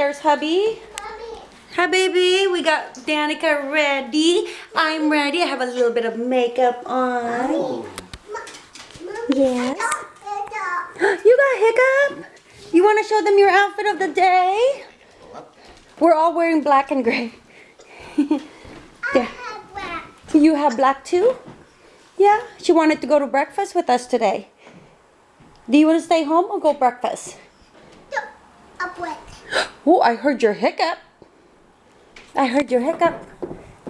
There's hubby. Hi, baby. We got Danica ready. I'm ready. I have a little bit of makeup on. Yes. You got hiccup? You want to show them your outfit of the day? We're all wearing black and gray. there. You have black too? Yeah. She wanted to go to breakfast with us today. Do you want to stay home or go breakfast? Oh, I heard your hiccup. I heard your hiccup.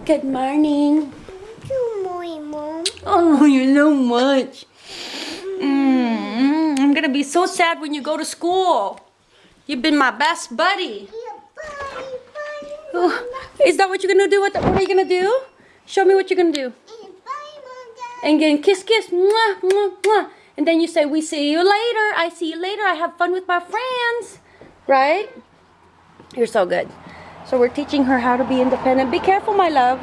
Good morning. Good morning, Mom. Oh, you know much. Mm, I'm gonna be so sad when you go to school. You've been my best buddy. Oh, is that what you're gonna do? What, what are you gonna do? Show me what you're gonna do. And then kiss, kiss, mwah, mwah, mwah. And then you say, we see you later. I see you later. I have fun with my friends. Right? You're so good. So we're teaching her how to be independent. Be careful, my love.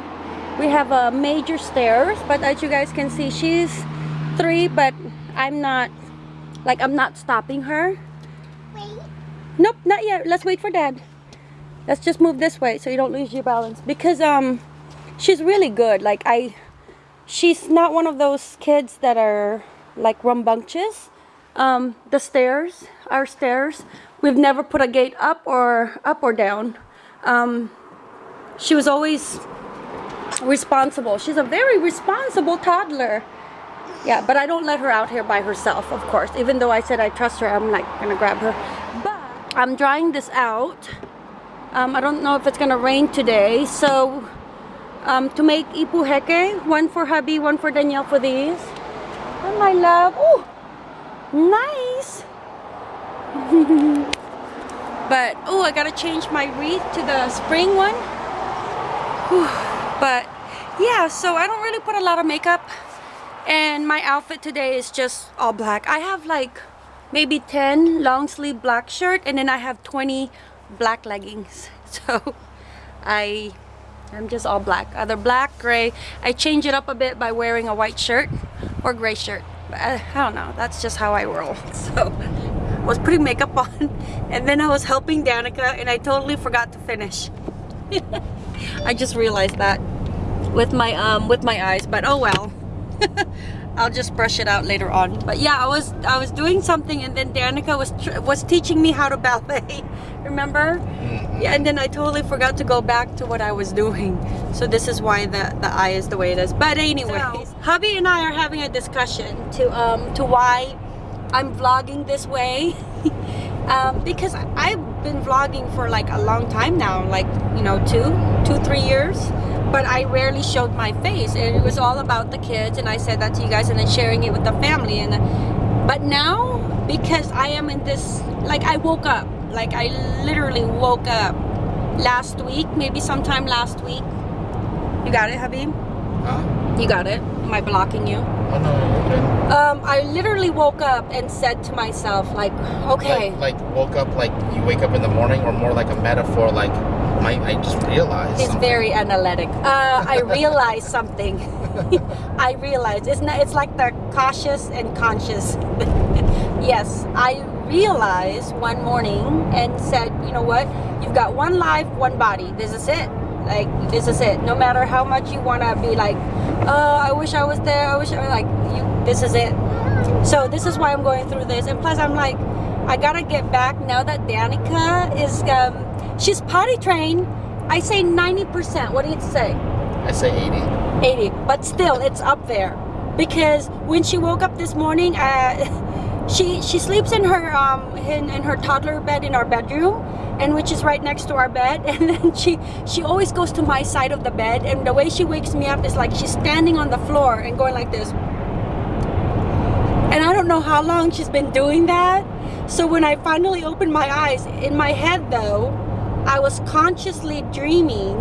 We have a uh, major stairs, but as you guys can see, she's three, but I'm not, like, I'm not stopping her. Wait. Nope, not yet. Let's wait for dad. Let's just move this way so you don't lose your balance. Because, um, she's really good. Like, I, she's not one of those kids that are, like, rambunctious. Um, the stairs, our stairs, we've never put a gate up or up or down um, she was always responsible. She's a very responsible toddler. Yeah, but I don't let her out here by herself, of course. Even though I said I trust her, I'm like gonna grab her. But I'm drying this out. Um, I don't know if it's gonna rain today, so um, to make ipu heke, one for hubby, one for Danielle for these. Oh my love, oh, nice. But, oh, I gotta change my wreath to the spring one. Whew. But, yeah, so I don't really put a lot of makeup. And my outfit today is just all black. I have like maybe 10 long sleeve black shirt and then I have 20 black leggings. So, I I'm just all black. Either black, gray. I change it up a bit by wearing a white shirt or gray shirt. I, I don't know. That's just how I roll. So was putting makeup on and then I was helping Danica and I totally forgot to finish. I just realized that with my um with my eyes but oh well. I'll just brush it out later on. But yeah, I was I was doing something and then Danica was was teaching me how to ballet. Remember? Mm-hmm. Yeah, and then I totally forgot to go back to what I was doing. So this is why the the eye is the way it is. But anyway, so, hubby and I are having a discussion to um to why I'm vlogging this way um, because I've been vlogging for like a long time now like you know two two three years. But I rarely showed my face. And it was all about the kids and I said that to you guys and then sharing it with the family. And but now because I am in this like I woke up. Like I literally woke up last week maybe sometime last week. You got it Habib? Huh? You got it? Am I blocking you? Oh, no, okay. Um, I literally woke up and said to myself, like, okay. Like, like, woke up, like you wake up in the morning, or more like a metaphor, like, I, I just realized. It's something. very analytic. Uh, I realized something. I realized it's not. It's like the cautious and conscious. yes, I realized one morning and said, you know what? You've got one life, one body. This is it like this is it no matter how much you want to be like oh i wish i was there. I wish i was like you this is it. So this is why i'm going through this. And plus i'm like i gotta get back now that danica is um she's potty trained. I say 90 percent. What do you say? I say 80 80 but still it's up there. Because when she woke up this morning uh, she she sleeps in her um in, in her toddler bed in our bedroom and which is right next to our bed and then she she always goes to my side of the bed and the way she wakes me up is like she's standing on the floor and going like this. And I don't know how long she's been doing that. So when I finally opened my eyes in my head though I was consciously dreaming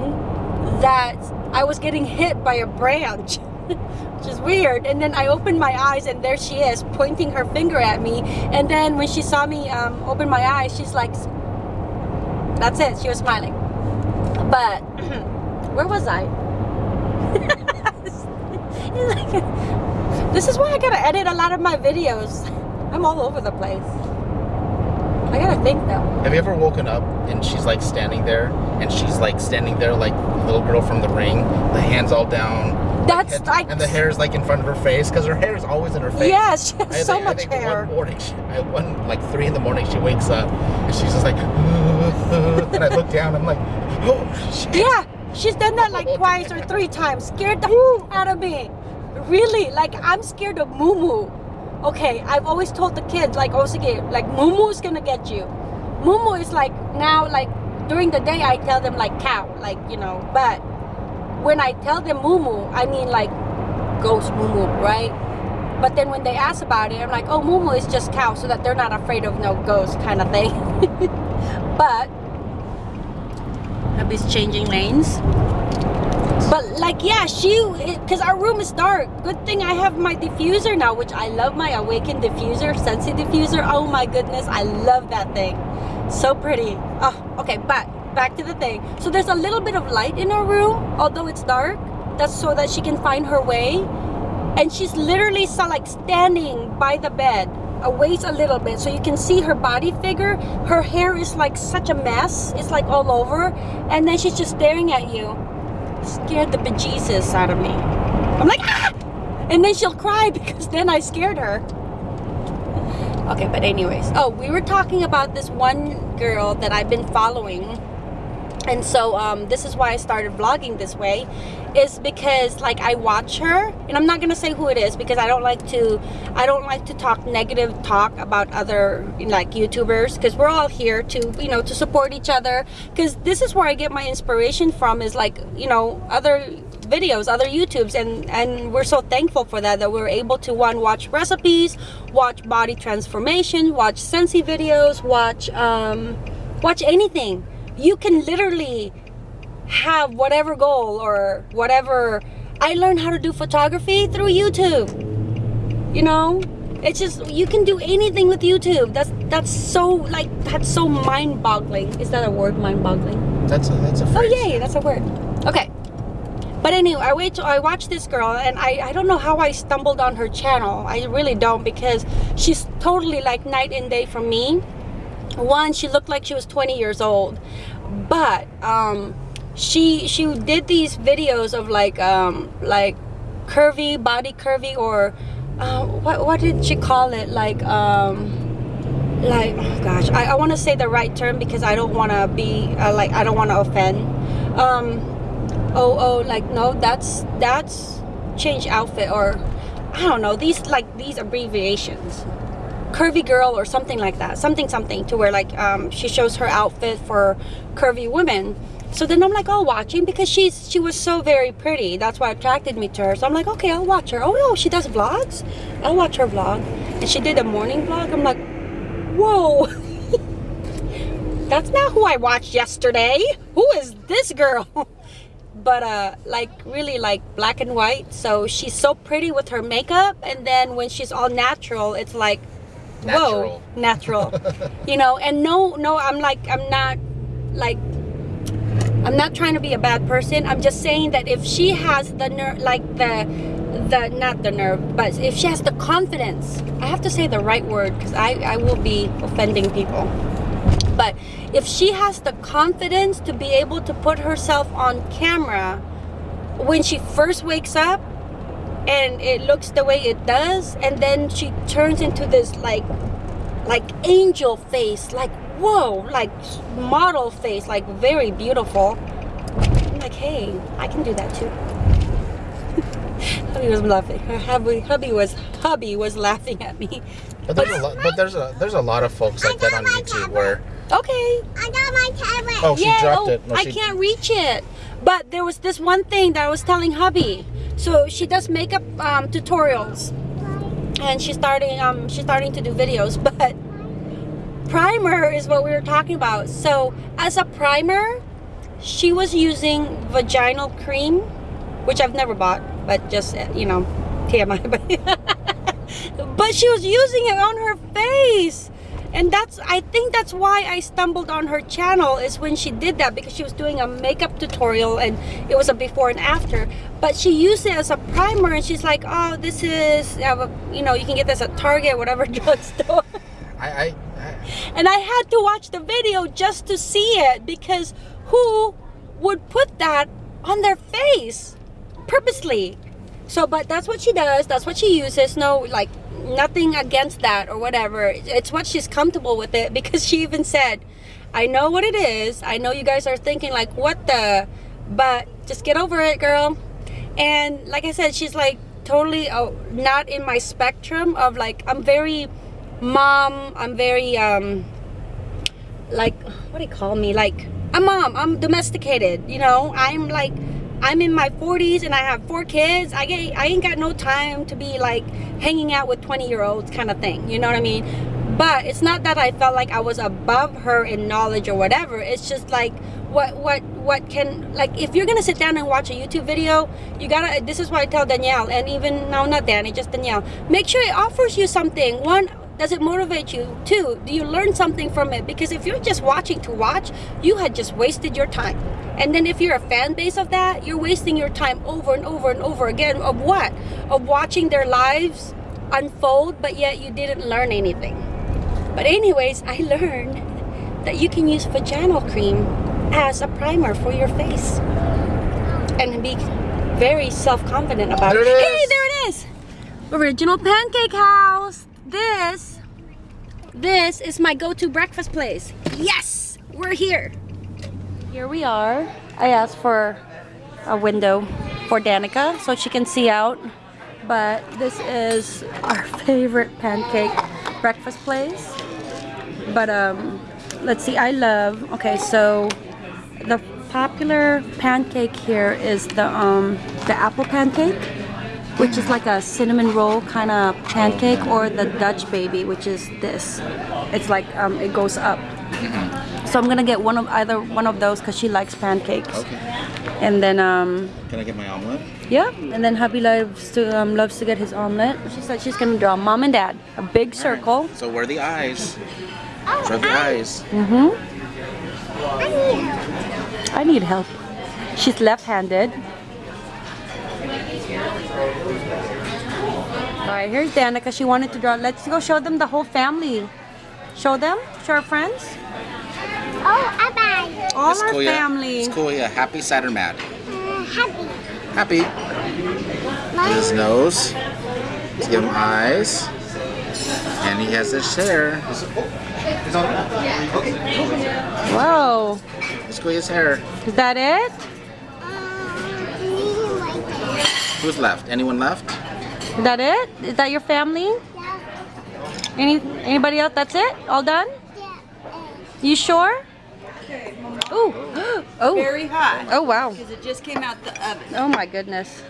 that I was getting hit by a branch which is weird and then I opened my eyes and there she is pointing her finger at me and then when she saw me um, open my eyes she's like that's it. She was smiling. But where was I? this is why I gotta edit a lot of my videos. I'm all over the place. I gotta think though. Have you ever woken up and she's like standing there, and she's like standing there like little girl from the ring, the hands all down. That's like- and the hair is like in front of her face because her hair is always in her face. Yes, she has I so I much think hair. One morning, she, I, one like three in the morning, she wakes up and she's just like, and I look down, I'm like, oh shit. Yeah, she's done that like twice or three times. Scared the out of me. Really, like I'm scared of Moo Moo. Okay, I've always told the kids like, okay, like Moo Moo's gonna get you. Moo Moo is like now like during the day I tell them like cow, like you know, but when I tell them Moo, I mean like ghost Moo, right? But then when they ask about it, I'm like, oh, Moo is just cow, so that they're not afraid of no ghost kind of thing. but Hubby's changing lanes. But like, yeah, she, because our room is dark. Good thing I have my diffuser now, which I love my Awaken diffuser, Scentsy diffuser. Oh my goodness, I love that thing. So pretty. Oh, okay, but back to the thing. So there's a little bit of light in her room, although it's dark. That's so that she can find her way. And she's literally like standing by the bed, a waist a little bit, so you can see her body figure. Her hair is like such a mess. It's like all over, and then she's just staring at you scared the bejesus out of me. I'm like, ah! And then she'll cry because then I scared her. Okay, but anyways. Oh, we were talking about this one girl that I've been following. And so um, this is why I started vlogging this way is because like I watch her and I'm not gonna say who it is because I don't like to I don't like to talk negative talk about other like YouTubers because we're all here to you know to support each other. Because this is where I get my inspiration from is like you know other videos other YouTubes and and we're so thankful for that that we're able to one watch recipes watch body transformation watch Scentsy videos watch um watch anything you can literally have whatever goal or whatever. I learned how to do photography through YouTube. You know? It's just you can do anything with YouTube. That's that's so like that's so mind-boggling. Is that a word mind-boggling? That's a that's a oh, Phrase. oh yay that's a word. Okay. But anyway I wait I watched this girl and I I don't know how I stumbled on her channel. I really don't because she's totally like night and day from me one she looked like she was 20 years old. But um she she did these videos of like um like curvy body curvy or uh, what what did she call it? Like um like oh gosh I, I want to say the right term because I don't want to be uh, like I don't want to offend. Um oh oh like no that's that's change outfit or I don't know these like these abbreviations curvy girl or something like that something something to where like um, she shows her outfit for curvy women. So then I'm like watching because she's she was so very pretty. That's what attracted me to her. So I'm like okay I'll watch her. Oh no she does vlogs? I'll watch her vlog. And she did a morning vlog. I'm like whoa. That's not who I watched yesterday. Who is this girl? But uh like really like black and white. So she's so pretty with her makeup. And then when she's all natural it's like Natural. whoa natural. You know and no no i'm like i'm not like i'm not trying to be a bad person. I'm just saying that if she has the nerve like the the not the nerve but if she has the confidence i have to say the right word because i i will be offending people. But if she has the confidence to be able to put herself on camera when she first wakes up and it looks the way it does and then she turns into this like like angel face like whoa like model face like very beautiful I'm like hey I can do that too hubby was laughing her hubby, hubby was hubby was laughing at me But there's a lot. But there's a there's a lot of folks like that on YouTube where okay I got my tablet. oh she yeah, dropped oh, it. No, I she, can't reach it. But there was this one thing that I was telling hubby. So she does makeup um, tutorials, and she's starting um she's starting to do videos. But primer is what we were talking about. So as a primer, she was using vaginal cream, which I've never bought, but just you know, TMI. But she was using it on her face and that's i think that's why i stumbled on her channel is when she did that because she was doing a makeup tutorial and it was a before and after but she used it as a primer and she's like oh this is uh, you know you can get this at target whatever drugstore I, I, I And I had to watch the video just to see it because who would put that on their face purposely? So, but that's what she does. That's what she uses. No, like nothing against that or whatever. It's what she's comfortable with it because she even said, I know what it is. I know you guys are thinking like, what the, but just get over it, girl. And like I said, she's like totally oh, not in my spectrum of like, I'm very mom. I'm very, um, like, what do you call me? Like, I'm a mom. I'm domesticated, you know? I'm like, I'm in my 40s and I have four kids. I get, I ain't got no time to be like hanging out with 20 year olds kind of thing. You know what I mean? But it's not that I felt like I was above her in knowledge or whatever. It's just like what what what can like if you're gonna sit down and watch a YouTube video, you gotta. This is why I tell Danielle and even no, not Danny, just Danielle. Make sure it offers you something. One does it motivate you? Two, do you learn something from it? Because if you're just watching to watch, you had just wasted your time. And then if you're a fan base of that, you're wasting your time over and over and over again of what? Of watching their lives unfold, but yet you didn't learn anything. But anyways, I learned that you can use vaginal cream as a primer for your face. And be very self-confident about There it. Hey, there it is! Original Pancake House. This, this is my go-to breakfast place. Yes, we're here. Here we are. I asked for a window for Danica so she can see out. But this is our favorite pancake breakfast place. But um, let's see. I love. Okay, so the popular pancake here is the um the apple pancake which is like a cinnamon roll kind of pancake or the Dutch baby which is this. It's like um, it goes up. So I'm gonna get one of either one of those because she likes pancakes. Okay. and then um Can I get my omelet? yeah and then hubby loves to um, loves to get his omelet. She said she's gonna draw mom and dad a big circle. So where are the eyes? Draw the eyes. mm-hmm. I need help. She's left-handed Alright, here's Danica. She wanted to draw. Let's go show them the whole family. Show them? Show our friends? Oh, bye. All It's our cool, yeah. family. It's cool, yeah. Happy, sad, or mad? Uh, happy. Happy. His nose. Let's give him eyes. And he has his hair. Whoa. Let's go his hair. Is that it? Uh, me like that. Who's left? Anyone left? Is that it? Is that your family? Yeah. Any anybody else? That's it? All done? Yeah. You sure? Ooh. Oh. Very hot Oh wow. because it just came out the oven. Oh my goodness.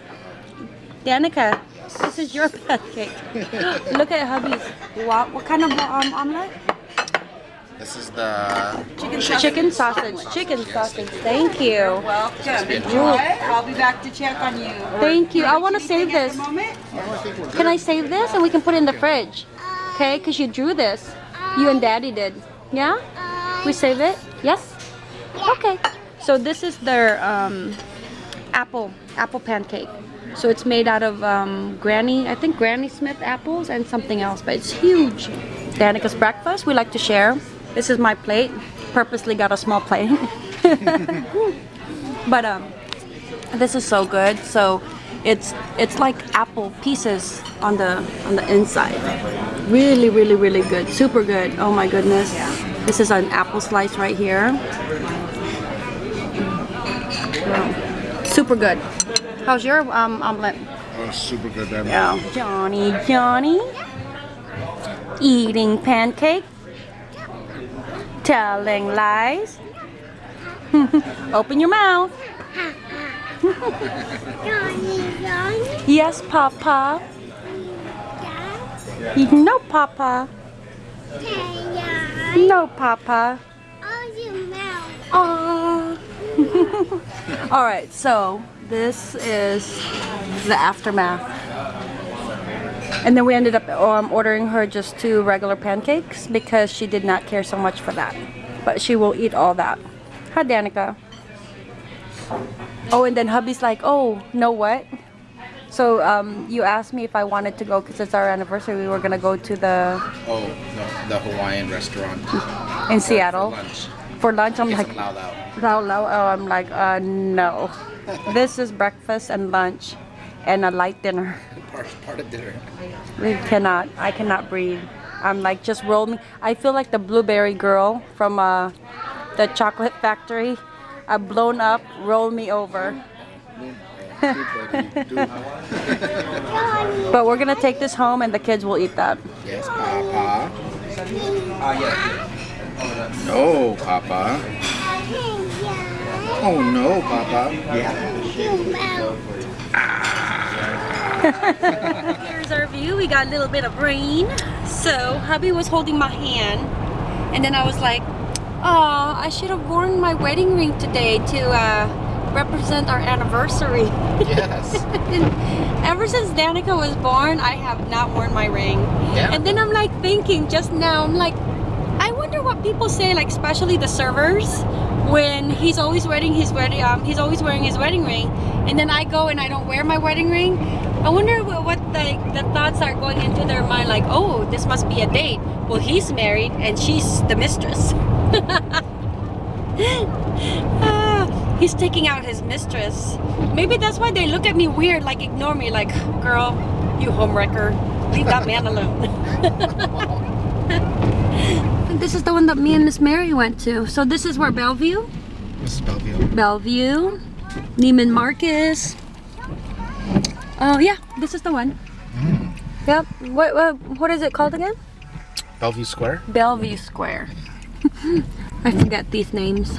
Danica, this is your pancake. Look at hubby's. Wow. What kind of um, omelet? This is the Chicken sausage. Chicken sausage. Chicken sausage. Thank you. Welcome. be Enjoy. I'll be back to check on you. Thank you. I want to save this. Can I save this and we can put it in the fridge? Okay, because you drew this. You and daddy did. Yeah? Uh, We save it? Yes? Okay. So this is their um, apple apple pancake. So it's made out of um, Granny, I think Granny Smith apples and something else, but it's huge. Danica's breakfast, we like to share. This is my plate. Purposely got a small plate. but um, this is so good. So it's it's like apple pieces on the on the inside. Really, really, really good. Super good. Oh my goodness. This is an apple slice right here. Wow. Super good. How's your um, omelet? Oh, super good. Yeah. Johnny, Johnny. Eating pancake. Telling lies. Open your mouth. Yes, Papa. No, Papa. No, Papa. Oh, your mouth. Aww. All right, so this is the aftermath. And then we ended up um, ordering her just two regular pancakes because she did not care so much for that. But she will eat all that. Hi, Danica. Oh, and then hubby's like, oh, know what? So um, you asked me if I wanted to go because it's our anniversary. We were gonna go to the Oh, no, the Hawaiian restaurant. in Seattle For lunch. for lunch. I'm like, some lau lau. Lau Lau. Oh, I'm like, uh, no. this is breakfast and lunch, and a light dinner. Part, part of dinner. We cannot. I cannot breathe. I'm like, just roll me. I feel like the blueberry girl from uh, the chocolate factory. Uh, blown up, roll me over. But we're gonna take this home, and the kids will eat that. yes, Papa. No, Papa. Oh no, Papa. Here's our view. We got a little bit of rain. So hubby was holding my hand, and then I was like, "Oh, I should have worn my wedding ring today to uh, represent our anniversary." Yes. Ever since Danica was born, I have not worn my ring. Yeah. And then I'm like thinking just now, I'm like, I wonder what people say, like especially the servers, when he's always wearing his wedding, um, he's always wearing his wedding ring, and then I go and I don't wear my wedding ring. I wonder what, what the, the thoughts are going into their mind, like, oh, this must be a date. Well, he's married and she's the mistress. Ah, he's taking out his mistress. Maybe that's why they look at me weird, like ignore me, like, girl, you homewrecker, leave that man alone. this is the one that me and Miss Mary went to. So this is where Bellevue, This is Bellevue. Bellevue, Neiman Marcus. Oh yeah, this is the one. Yep. What, what what is it called again? Bellevue Square. Bellevue Square. I forget these names.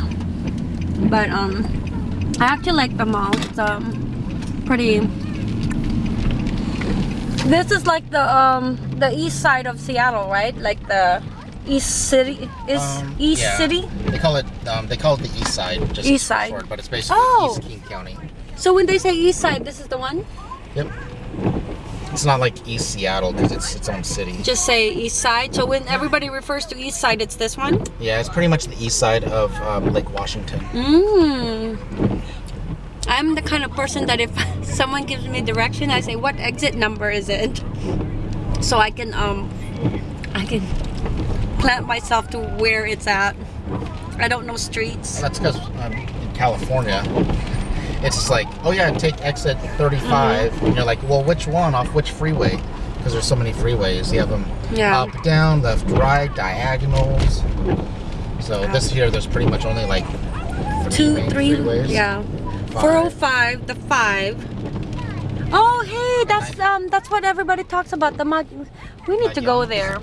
But um I actually like the mall. It's um pretty This is like the um the east side of Seattle, right? Like the east city is Um, east yeah. city? They call it um, they call it the East Side. Just East Side. Short, but it's basically Oh. East King County. So when they say east side, this is the one? Yep. It's not like East Seattle because it's its own city. Just say east side. So when everybody refers to east side, it's this one? Yeah, it's pretty much the east side of um, Lake Washington. Mmm. I'm the kind of person that if someone gives me direction, I say, "What exit number is it?" So I can um, I can plant myself to where it's at. I don't know streets. That's because I'm in California, it's just like, oh yeah, take exit 35, Mm-hmm. and you're like, well, which one off which freeway? Because there's so many freeways. You have them Yeah. up, down, left, right, diagonals. So this here, there's pretty much only like three Two, three, freeways. yeah. Five. 405, the five. Oh, hey, that's um, that's what everybody talks about. The Mag. We need to go there.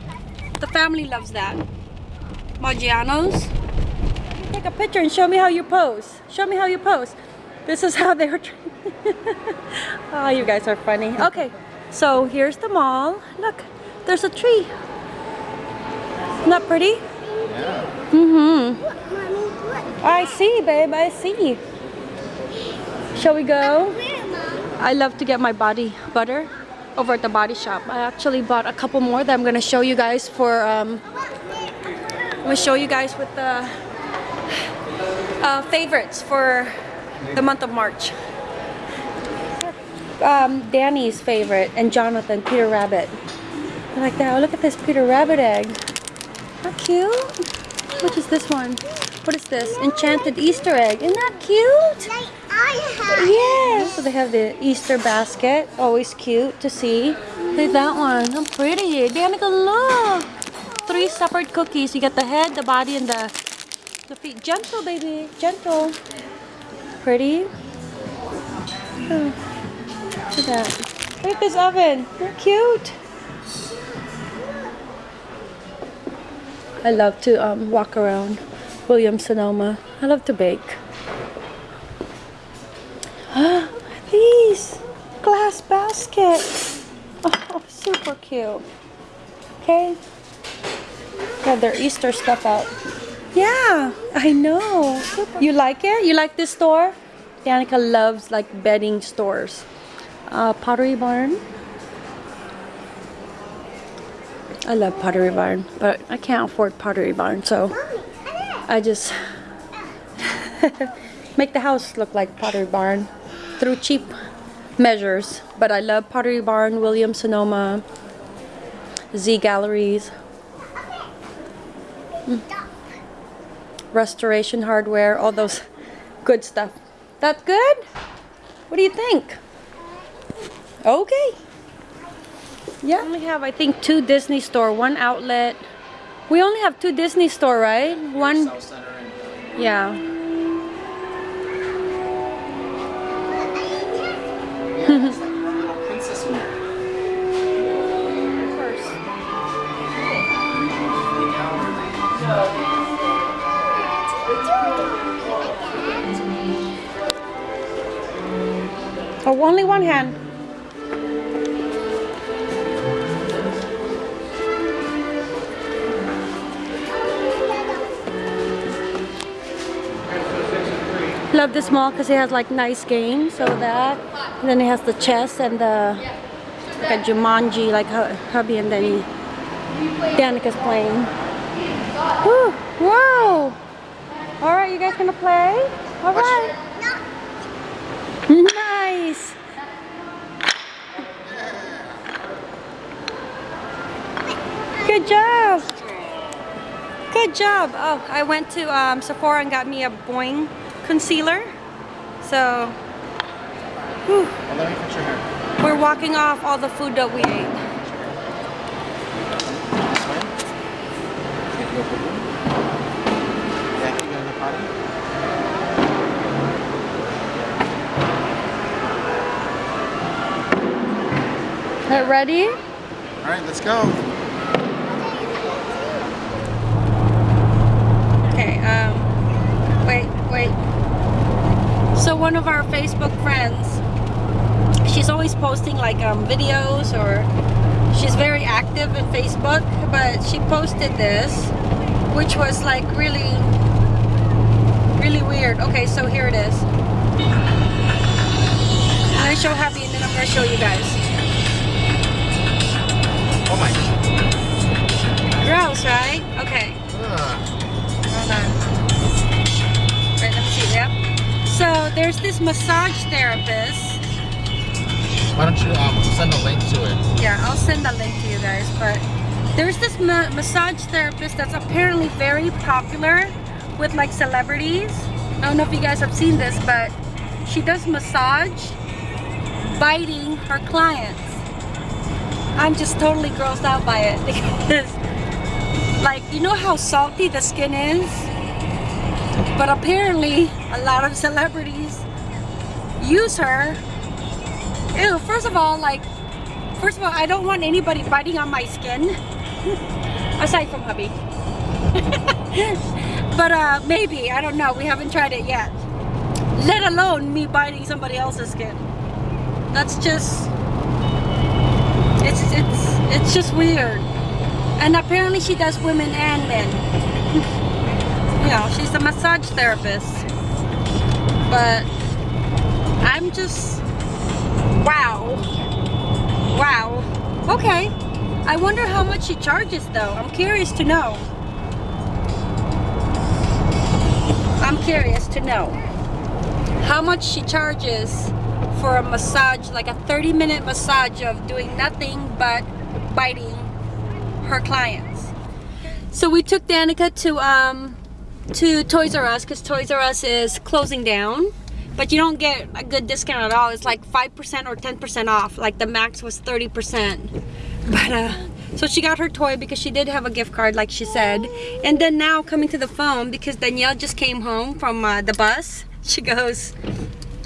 The family loves that. Maggiano's. Take a picture and show me how you pose. Show me how you pose. This is how they were. oh, you guys are funny. Okay, so here's the mall. Look, there's a tree. Isn't that pretty? Yeah. Mm-hmm. I see, babe. I see. Shall we go? I love to get my body butter over at the body shop. I actually bought a couple more that I'm gonna show you guys for. Um, I'm gonna show you guys with the uh, favorites for the month of March. Um, Danny's favorite and Jonathan Peter Rabbit. I like that. Oh, look at this Peter Rabbit egg. How cute. What is this one? What is this? Enchanted Easter egg. Isn't that cute? Yes. So they have the Easter basket. Always cute to see. Look at that one. How pretty. Danica, look. Three separate cookies. You get the head, the body, and the the feet. Gentle, baby. Gentle. Pretty. Oh, look at that. Look at this oven. They're cute. I love to um, walk around Williams Sonoma. I love to bake. These glass baskets. Oh, super cute. Okay. Got their Easter stuff out. Yeah, I know. You like it? You like this store? Danica loves like bedding stores. Uh, Pottery Barn. I love Pottery Barn, but I can't afford Pottery Barn, so I just make the house look like Pottery Barn through cheap measures. But I love Pottery Barn, Williams Sonoma, Z Galleries, Mm. Restoration Hardware, all those good stuff. That's good? What do you think? Okay. Yeah. We only have, I think, two Disney store, one outlet. We only have two Disney store, right? One. South Center and Yeah. yeah, only one hand. Love this mall because it has like nice games, so that. And then it has the chess and the like a Jumanji, like hu- hubby and then Danica's playing. Woo, whoa! All right, you guys gonna play? All right. Nice. Good job. Good job. Oh, I went to um, Sephora and got me a Boi-ing concealer. So, whew, Well, let me fix your hair. we're walking off all the food that we ate. This way. Take you over here. Yeah, you go in the potty. Are ready? All right, let's go. Okay, um, wait, wait. So one of our Facebook friends, she's always posting like um, videos or she's very active in Facebook, but she posted this, which was like really, really weird. Okay, so here it is. I'm gonna show Happy and then I'm gonna show you guys. Oh my. Gross, right? Okay. Ugh. Hold on. So there's this massage therapist. Why don't you um send a link to it? Yeah, I'll send a link to you guys. But there's this ma massage therapist that's apparently very popular with like celebrities. I don't know if you guys have seen this, but she does massage biting her clients. I'm just totally grossed out by it because like you know how salty the skin is? But apparently a lot of celebrities use her. Ew, first of all, like First of all, I don't want anybody biting on my skin. Aside from hubby. but uh, maybe, I don't know. We haven't tried it yet. Let alone me biting somebody else's skin. That's just, it's, it's, it's just weird. And apparently she does women and men. you know, she's a massage therapist. But I'm just, wow. Wow. Okay. I wonder how much she charges though. I'm curious to know. I'm curious to know how much she charges for a massage, like a 30 minute massage of doing nothing but biting her clients. So we took Danica to um to Toys R Us because Toys R Us is closing down but you don't get a good discount at all. It's like 5% or 10% off like the max was 30% but uh so she got her toy because she did have a gift card like she said. And then now coming to the phone because Danielle just came home from uh, the bus she goes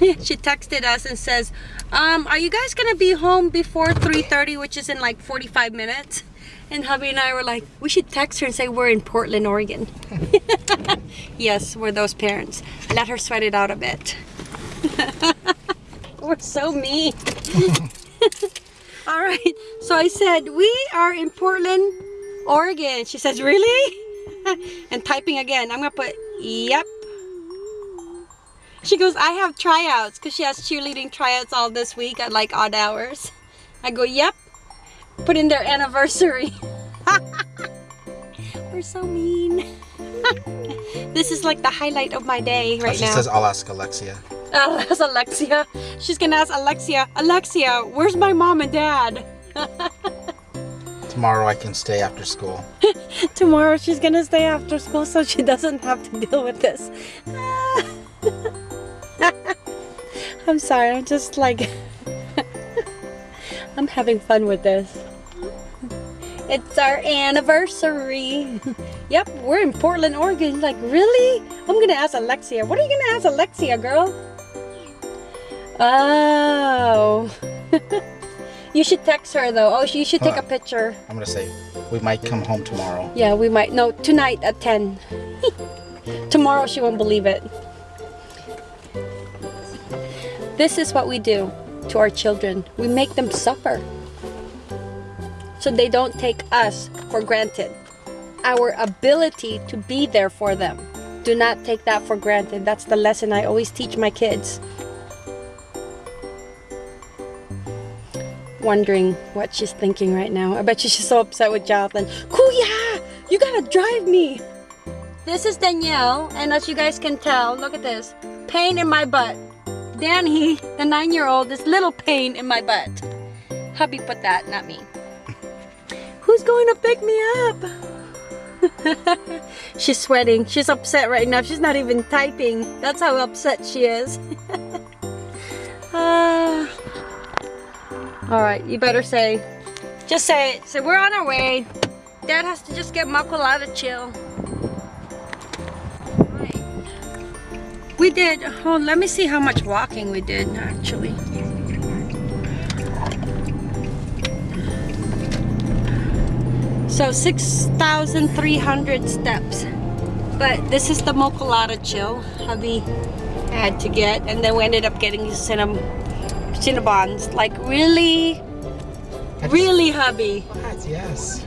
she texted us and says um are you guys gonna be home before 3:30, which is in like 45 minutes and hubby and I were like we should text her and say we're in Portland Oregon. Yes we're those parents. Let her sweat it out a bit. We're so mean. All right so I said we are in Portland Oregon. She says really? And typing again I'm gonna put yep. She goes, I have tryouts because she has cheerleading tryouts all this week at like odd hours. I go, yep. Put in their anniversary. We're so mean. this is like the highlight of my day right she now. says, I'll ask Alexia. Uh, that's Alexia. She's gonna ask Alexia, Alexia, where's my mom and dad? Tomorrow I can stay after school. Tomorrow she's gonna stay after school so she doesn't have to deal with this. I'm sorry, I'm just like, I'm having fun with this. It's our anniversary. yep, we're in Portland, Oregon. Like, really? I'm gonna ask Alexia. What are you gonna ask Alexia, girl? Oh. you should text her though. Oh, you should take a picture. I'm gonna say we might come home tomorrow. Yeah, we might. No, tonight at 10. Tomorrow she won't believe it. This is what we do to our children. We make them suffer. So they don't take us for granted. Our ability to be there for them. Do not take that for granted. That's the lesson I always teach my kids. Wondering what she's thinking right now. I bet you she's so upset with Jonathan. Kuya! You gotta drive me! This is Danielle, and as you guys can tell, look at this. Pain in my butt. Danny, the nine-year-old, is little pain in my butt. Hubby put that, not me. Who's going to pick me up? She's sweating. She's upset right now. She's not even typing. That's how upset she is. Ah. all right, you better say. Just say it. Say we're on our way. Dad has to just get Mochalatta chill. We did. Oh, let me see how much walking we did actually. So 6,300 steps. But this is the Mochalatta chill hubby had to get. And then we ended up getting Cinnab Cinnabons. Like, really? Really, hubby? Yes.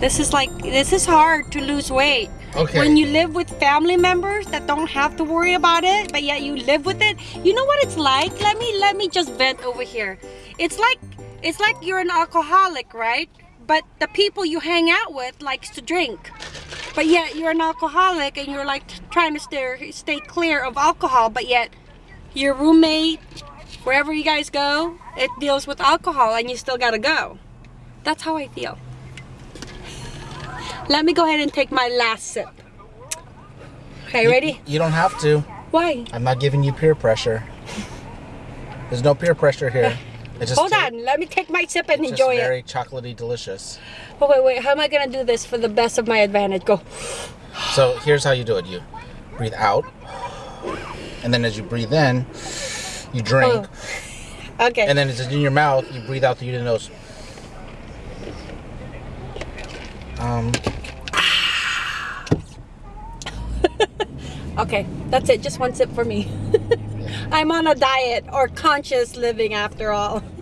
This is like, this is hard to lose weight. Okay. When you live with family members that don't have to worry about it, but yet you live with it, you know what it's like? Let me let me just vent over here. It's like it's like you're an alcoholic, right? But the people you hang out with likes to drink. But yet you're an alcoholic and you're like trying to stay stay clear of alcohol, but yet your roommate, wherever you guys go, it deals with alcohol and you still gotta go. That's how I feel. Let me go ahead and take my last sip. Okay, ready? You don't have to. Why? I'm not giving you peer pressure. There's no peer pressure here. Hold on, let me take my sip and enjoy very it. chocolatey delicious. Oh, wait, wait, how am I gonna do this for the best of my advantage? Go. So here's how you do it. You breathe out, and then as you breathe in, you drink, Okay. and then it's in your mouth. You breathe out through your nose. Um, Okay, that's it. Just one sip for me. I'm on a diet or conscious living after all.